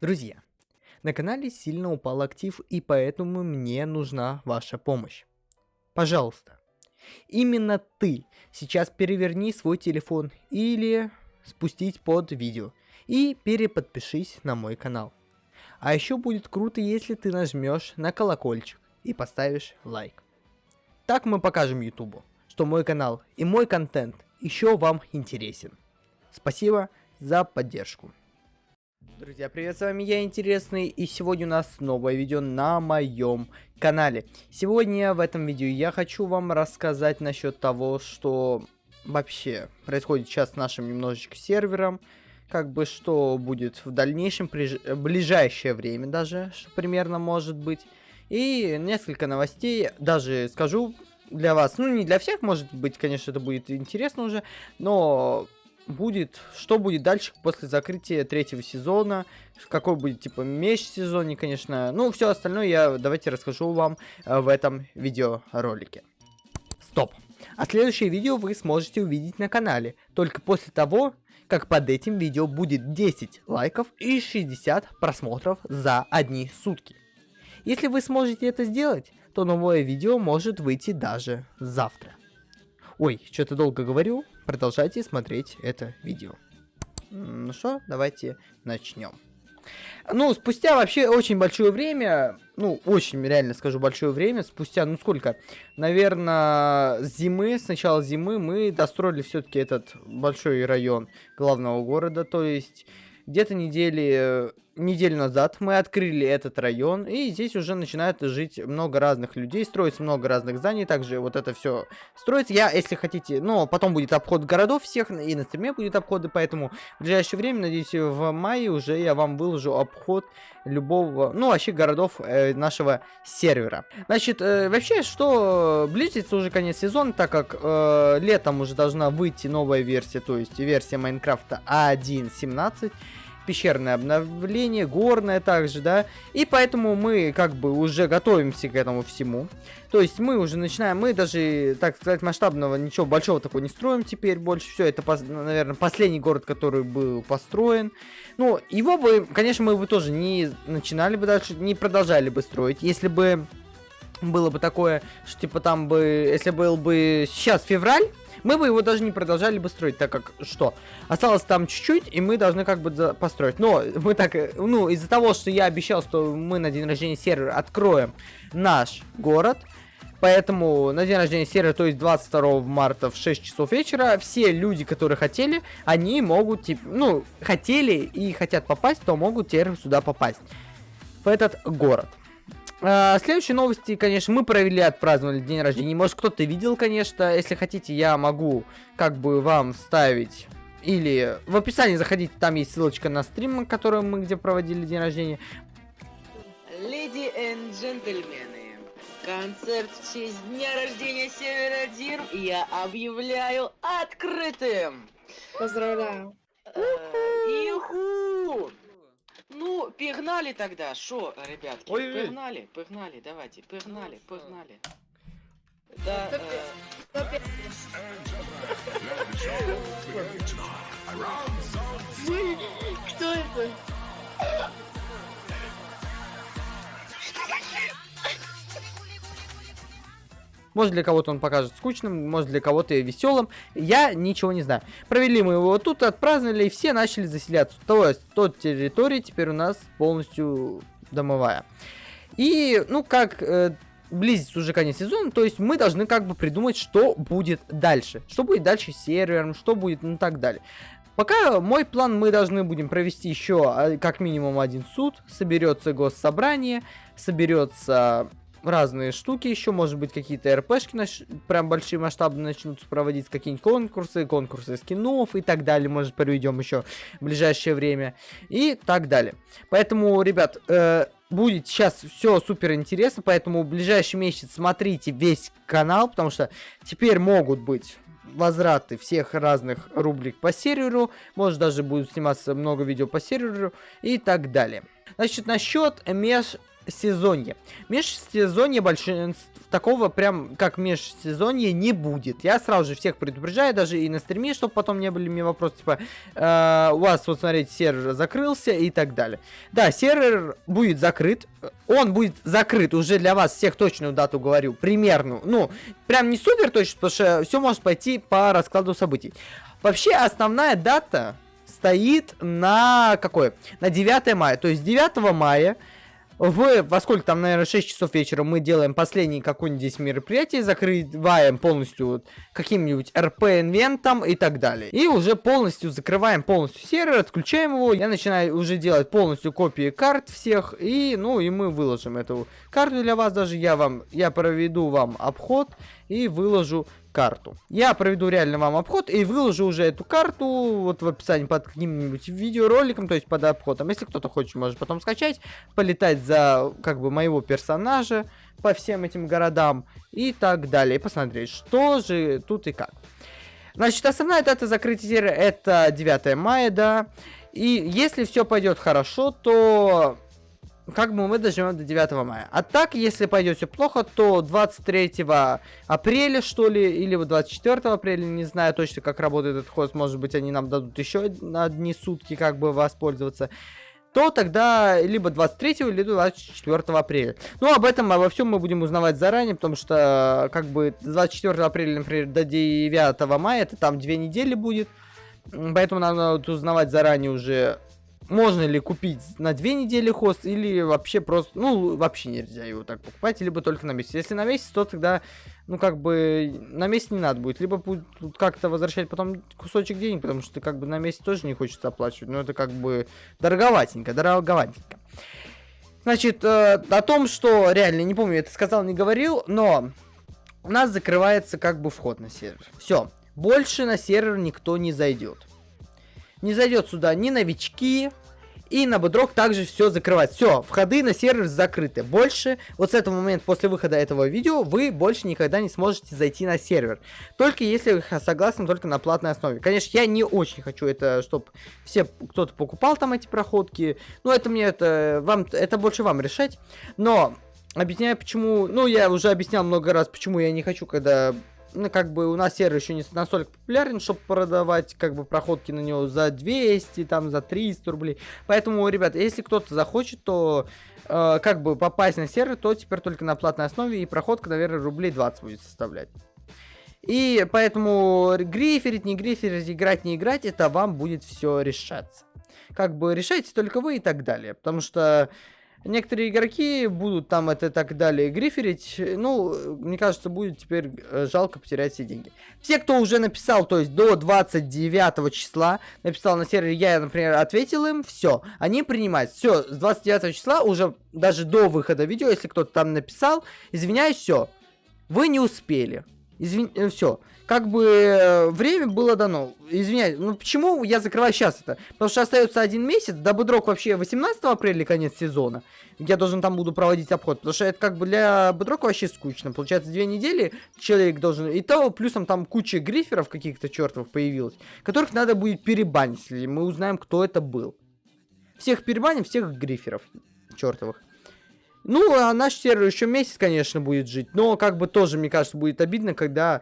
Друзья, на канале сильно упал актив и поэтому мне нужна ваша помощь. Пожалуйста, именно ты сейчас переверни свой телефон или спустить под видео и переподпишись на мой канал. А еще будет круто, если ты нажмешь на колокольчик и поставишь лайк. Так мы покажем ютубу, что мой канал и мой контент еще вам интересен. Спасибо за поддержку. Друзья, привет, с вами я, Интересный, и сегодня у нас новое видео на моем канале. Сегодня в этом видео я хочу вам рассказать насчет того, что вообще происходит сейчас с нашим немножечко сервером, как бы что будет в дальнейшем, при ближайшее время даже, что примерно может быть. И несколько новостей, даже скажу для вас, ну не для всех, может быть, конечно, это будет интересно уже, но будет, что будет дальше после закрытия третьего сезона, какой будет, типа, межсезонье, конечно. Ну, все остальное я давайте расскажу вам э, в этом видеоролике. Стоп. А следующее видео вы сможете увидеть на канале, только после того, как под этим видео будет 10 лайков и 60 просмотров за одни сутки. Если вы сможете это сделать, то новое видео может выйти даже завтра. Ой, что-то долго говорю, продолжайте смотреть это видео. Ну что, давайте начнем. Ну, спустя вообще очень большое время, ну, очень, реально скажу, большое время, спустя, ну, сколько, наверное, зимы, с начала зимы мы достроили все-таки этот большой район главного города, то есть где-то недели, неделю назад мы открыли этот район, и здесь уже начинает жить много разных людей, строится много разных зданий, также вот это все строится. Я, если хотите, ну, потом будет обход городов всех, и на стриме будет обходы, поэтому в ближайшее время, надеюсь, в мае уже я вам выложу обход любого, ну, вообще городов э, нашего сервера. Значит, э, вообще, что близится уже конец сезона, так как э, летом уже должна выйти новая версия, то есть версия Майнкрафта 1.17, пещерное обновление, горное также, да. И поэтому мы как бы уже готовимся к этому всему. То есть мы уже начинаем, мы даже, так сказать, масштабного ничего большого такого не строим теперь больше. Все, это, наверное, последний город, который был построен. Ну, его бы, конечно, мы бы тоже не начинали бы дальше, не продолжали бы строить, если бы было бы такое, что типа там бы, если был бы сейчас февраль, мы бы его даже не продолжали бы строить, так как что? Осталось там чуть-чуть, и мы должны как бы построить. Но мы так, э, ну, из-за того, что я обещал, что мы на день рождения сервера откроем наш город, Поэтому на день рождения сервера, то есть 22 марта в 6 часов вечера, все люди, которые хотели, они могут, типа, ну, хотели и хотят попасть, то могут теперь сюда попасть. В этот город. А, следующие новости, конечно, мы провели, отпраздновали день рождения. Может, кто-то видел, конечно. Если хотите, я могу как бы вам ставить... Или в описании заходите, там есть ссылочка на стрим, который мы где проводили день рождения. Леди и джентльмены, концерт в честь дня рождения Севера Дир я объявляю открытым! Поздравляю! Иху! Ну, погнали тогда, шо, ребятки, Ой, погнали, погнали, давайте, погнали, погнали. Да, э, Кто это? Может для кого-то он покажет скучным, может для кого-то веселым. Я ничего не знаю. Провели мы его тут, отпраздновали, и все начали заселяться. То есть, тот территория теперь у нас полностью домовая. И, ну, как э, близится уже конец сезона, то есть мы должны как бы придумать, что будет дальше. Что будет дальше с сервером, что будет, ну, так далее. Пока мой план мы должны будем провести еще а, как минимум один суд, соберется госсобрание, соберется разные штуки еще, может быть, какие-то РПшки наш... прям большие масштабные начнутся проводить, какие-нибудь конкурсы, конкурсы скинов и так далее, может, проведем еще в ближайшее время и так далее. Поэтому, ребят, э, будет сейчас все супер интересно, поэтому в ближайший месяц смотрите весь канал, потому что теперь могут быть возвраты всех разных рубрик по серверу, может даже будет сниматься много видео по серверу и так далее. Значит, насчет меж межсезонье. Межсезонье большинство такого прям как межсезонье не будет. Я сразу же всех предупреждаю, даже и на стриме, чтобы потом не были мне вопросы, типа, э, у вас, вот смотрите, сервер закрылся и так далее. Да, сервер будет закрыт, он будет закрыт уже для вас, всех точную дату говорю, примерно. Ну, прям не супер точно, потому что все может пойти по раскладу событий. Вообще, основная дата стоит на какой? На 9 мая. То есть 9 мая в, во сколько там, наверное, 6 часов вечера мы делаем последний какой-нибудь здесь мероприятие, закрываем полностью вот, каким-нибудь RP-инвентом и так далее. И уже полностью закрываем полностью сервер, отключаем его. Я начинаю уже делать полностью копии карт всех, и, ну, и мы выложим эту карту для вас даже. Я вам, я проведу вам обход и выложу карту. Я проведу реально вам обход и выложу уже эту карту вот в описании под каким-нибудь видеороликом, то есть под обходом. Если кто-то хочет, может потом скачать, полетать за как бы моего персонажа по всем этим городам и так далее. Посмотреть, что же тут и как. Значит, основная дата закрытия это 9 мая, да. И если все пойдет хорошо, то как бы мы доживем до 9 мая. А так, если пойдет все плохо, то 23 апреля, что ли, или 24 апреля, не знаю точно, как работает этот хост, может быть, они нам дадут еще одни сутки, как бы воспользоваться то тогда либо 23 либо 24 апреля. Ну, об этом, обо всем мы будем узнавать заранее, потому что, как бы, 24 апреля, например, до 9 мая, это там две недели будет. Поэтому надо узнавать заранее уже можно ли купить на две недели хост, или вообще просто, ну, вообще нельзя его так покупать, либо только на месяц. Если на месяц, то тогда, ну, как бы, на месяц не надо будет, либо будет как-то возвращать потом кусочек денег, потому что, как бы, на месяц тоже не хочется оплачивать, но это, как бы, дороговатенько, дороговатенько. Значит, э, о том, что, реально, не помню, это сказал, не говорил, но у нас закрывается, как бы, вход на сервер. Все, больше на сервер никто не зайдет. Не зайдет сюда ни новички, и на Бодрок также все закрывать. Все, входы на сервер закрыты. Больше, вот с этого момента, после выхода этого видео, вы больше никогда не сможете зайти на сервер. Только если вы согласны только на платной основе. Конечно, я не очень хочу это, чтобы все, кто-то покупал там эти проходки. Ну, это мне, это, вам, это больше вам решать. Но, объясняю почему, ну, я уже объяснял много раз, почему я не хочу, когда ну, как бы у нас сервер еще не настолько популярен, чтобы продавать, как бы, проходки на него за 200, там, за 300 рублей. Поэтому, ребят, если кто-то захочет, то, э, как бы, попасть на сервер, то теперь только на платной основе, и проходка, наверное, рублей 20 будет составлять. И поэтому гриферить, не гриферить, играть, не играть, это вам будет все решаться. Как бы решайте только вы и так далее. Потому что Некоторые игроки будут там это так далее гриферить. Ну, мне кажется, будет теперь э, жалко потерять все деньги. Все, кто уже написал, то есть до 29 числа, написал на сервере, я, например, ответил им, все, они принимают. Все, с 29 числа, уже даже до выхода видео, если кто-то там написал, извиняюсь, все, вы не успели. Извин... Э, все как бы э, время было дано. Извиняюсь, ну почему я закрываю сейчас это? Потому что остается один месяц, да Будрок вообще 18 апреля конец сезона. Я должен там буду проводить обход, потому что это как бы для Будрока вообще скучно. Получается, две недели человек должен... И то плюсом там куча гриферов каких-то чертовых появилась, которых надо будет перебанить, если мы узнаем, кто это был. Всех перебаним, всех гриферов чертовых. Ну, а наш сервер еще месяц, конечно, будет жить. Но, как бы, тоже, мне кажется, будет обидно, когда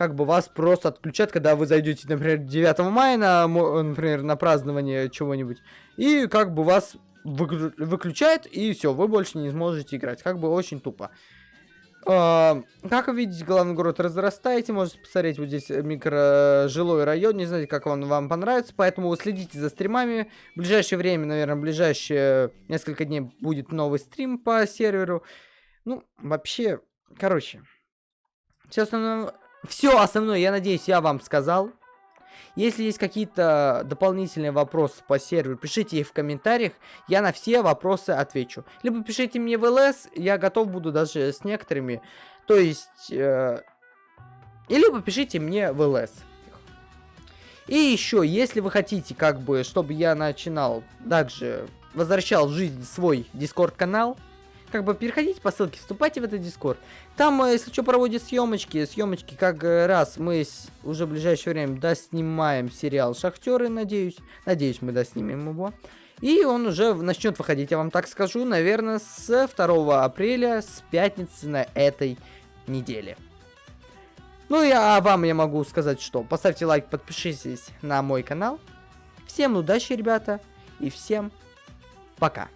как бы вас просто отключат, когда вы зайдете, например, 9 мая, на, например, на празднование чего-нибудь, и как бы вас выклю выключает, и все, вы больше не сможете играть. Как бы очень тупо. Uh, как вы видите, главный город разрастаете, можете посмотреть, вот здесь микрожилой район, не знаете, как он вам понравится, поэтому следите за стримами. В ближайшее время, наверное, в ближайшие несколько дней будет новый стрим по серверу. Ну, вообще, короче, все основное, все основное, я надеюсь, я вам сказал. Если есть какие-то дополнительные вопросы по серверу, пишите их в комментариях, я на все вопросы отвечу. Либо пишите мне в ЛС, я готов буду даже с некоторыми. То есть, э, и либо пишите мне в ЛС. И еще, если вы хотите, как бы, чтобы я начинал, также возвращал в жизнь свой дискорд канал, как бы переходите по ссылке, вступайте в этот дискорд. Там, э, если что, проводят съемочки. Съемочки как э, раз мы уже в ближайшее время доснимаем сериал Шахтеры, надеюсь. Надеюсь, мы доснимем его. И он уже начнет выходить, я вам так скажу, наверное, с 2 апреля, с пятницы на этой неделе. Ну и а вам я могу сказать, что поставьте лайк, подпишитесь на мой канал. Всем удачи, ребята, и всем пока.